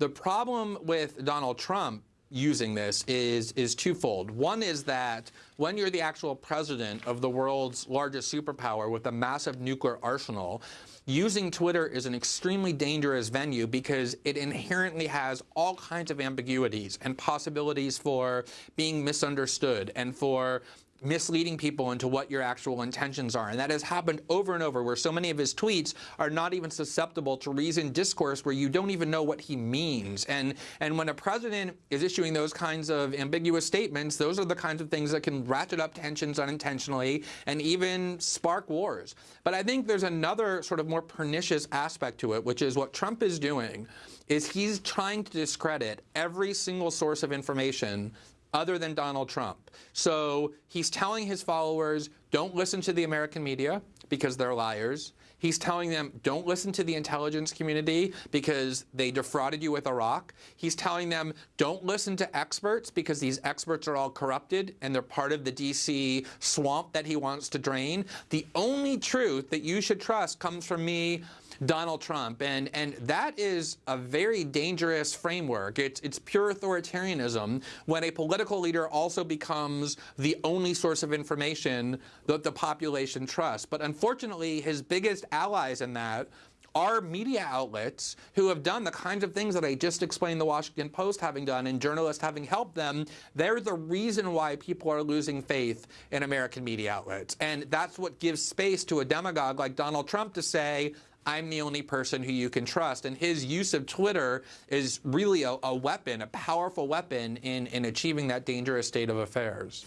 The problem with Donald Trump using this is is twofold. One is that when you're the actual president of the world's largest superpower with a massive nuclear arsenal, using Twitter is an extremely dangerous venue because it inherently has all kinds of ambiguities and possibilities for being misunderstood and for misleading people into what your actual intentions are. And that has happened over and over where so many of his tweets are not even susceptible to reasoned discourse where you don't even know what he means. And, and when a president is issuing those kinds of ambiguous statements, those are the kinds of things that can ratchet up tensions unintentionally and even spark wars. But I think there's another sort of more pernicious aspect to it, which is what Trump is doing is he's trying to discredit every single source of information other than Donald Trump. So he's telling his followers, don't listen to the American media because they're liars. He's telling them, don't listen to the intelligence community because they defrauded you with Iraq. He's telling them, don't listen to experts because these experts are all corrupted and they're part of the D.C. swamp that he wants to drain. The only truth that you should trust comes from me Donald Trump. And, and that is a very dangerous framework. It's, it's pure authoritarianism when a political leader also becomes the only source of information that the population trusts. But unfortunately, his biggest allies in that are media outlets who have done the kinds of things that I just explained the Washington Post having done and journalists having helped them. They're the reason why people are losing faith in American media outlets. And that's what gives space to a demagogue like Donald Trump to say, I'm the only person who you can trust. And his use of Twitter is really a, a weapon, a powerful weapon in, in achieving that dangerous state of affairs.